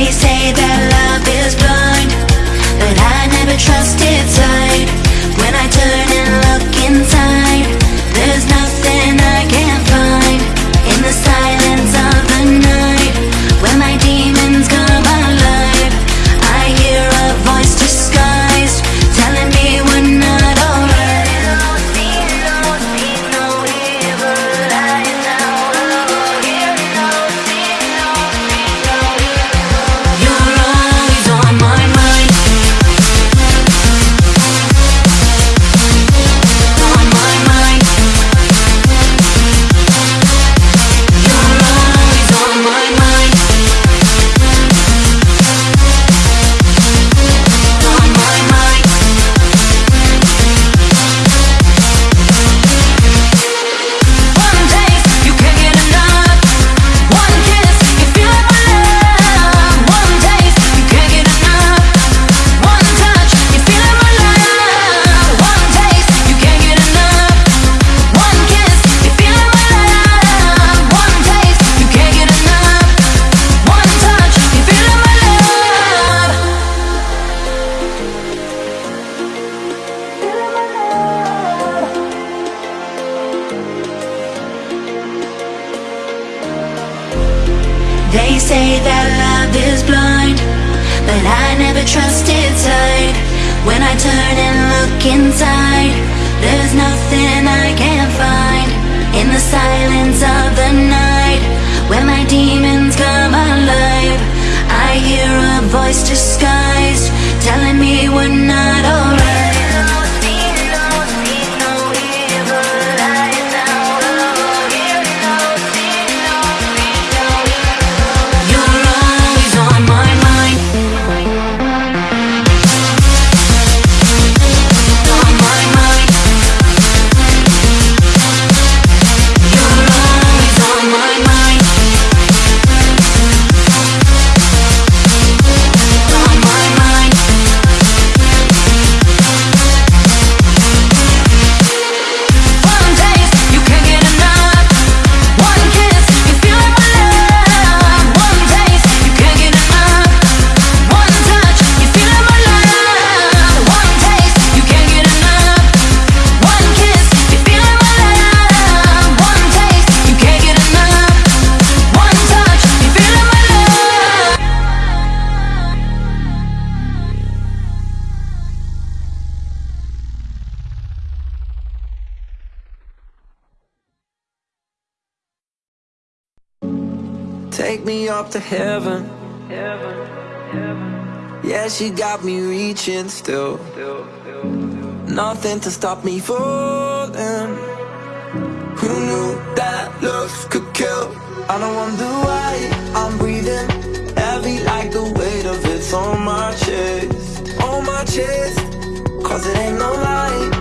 They say that love is blind But I never trusted time They say that love is blind But I never trusted sight. When I turn and look inside There's nothing I can find In the silence of the night up to heaven. heaven, heaven. Yeah, she got me reaching still. Nothing to stop me falling. Who knew that looks could kill? I don't wonder why I'm breathing heavy like the weight of it's on my chest. On my chest. Cause it ain't no lie,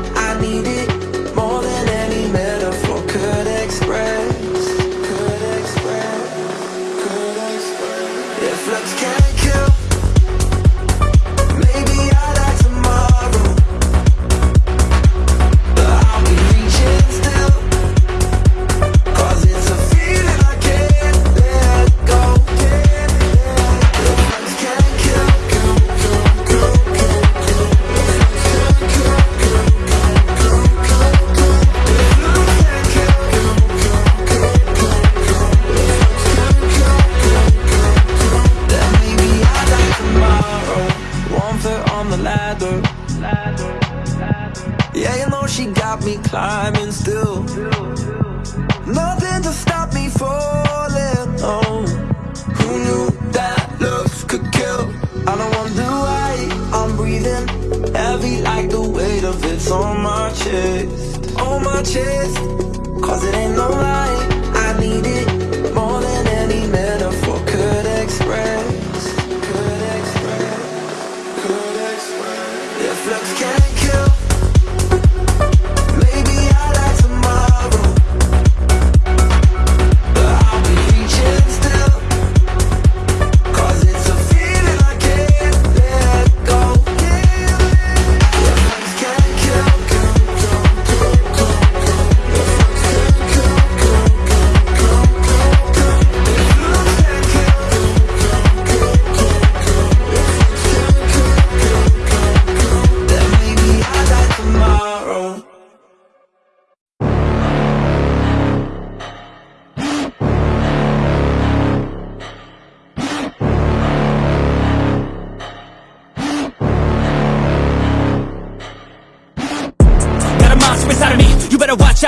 climbing still. Nothing to stop me falling. Oh, who knew that looks could kill? I don't wonder why I'm breathing heavy like the weight of it's on my chest. On my chest, cause it ain't no lie.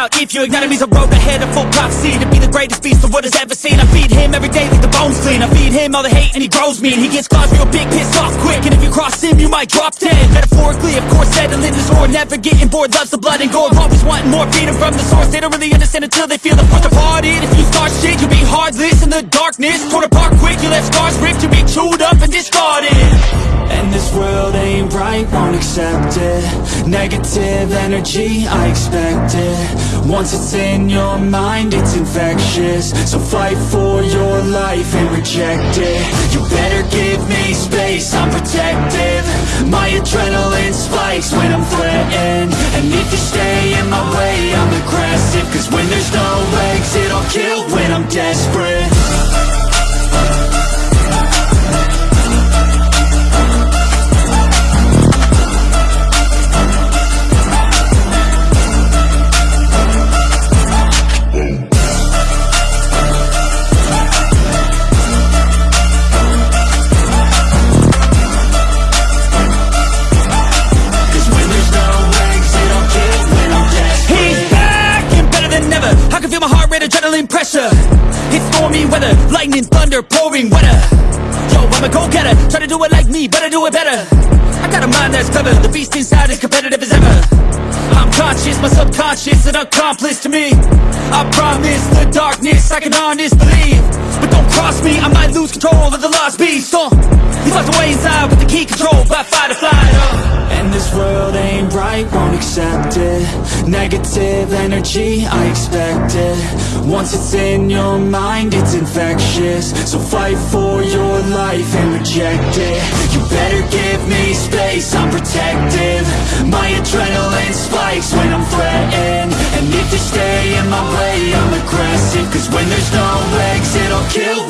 Out if you ignite He's a road ahead of full prophecy To be the greatest beast the world has ever seen. I feed him every day like the bones clean. I feed him all the hate and he grows me. And he gets claws real big, pissed off quick. And if you cross him, you might drop dead. Metaphorically, of course, settling the score Never getting bored, loves the blood and gore. Always wanting more, freedom from the source. They don't really understand until they feel the force departed. If you start shit, you'll be heartless in the darkness Torn apart quick, you left scars ripped You'll be chewed up accept it Negative energy, I expect it. Once it's in your mind, it's infectious. So fight for your life and reject it. You better give me space, I'm protective. My adrenaline spikes when I'm threatened. And if you stay in my way, I'm aggressive. Cause when there's no exit, I'll kill when I'm desperate lightning, thunder, pouring weather. Yo, I'm a go-getter, try to do it like me, better do it better. I got a mind that's clever, the beast inside is competitive as ever. I'm conscious, my subconscious, an accomplice to me. I promise the darkness, I can honest believe. But don't cross me, I might lose control of the lost beast. Uh, He's locked away inside with the key control by fight or flight uh. And this world ain't right, won't accept it. Negative energy, I expect it. Once it's in your mind, it's infectious. So fight for your life and reject it. You better give me space, I'm protective. My adrenaline spikes when I'm threatened. And if you stay in my way, I'm aggressive. Cause when there's no legs, it'll kill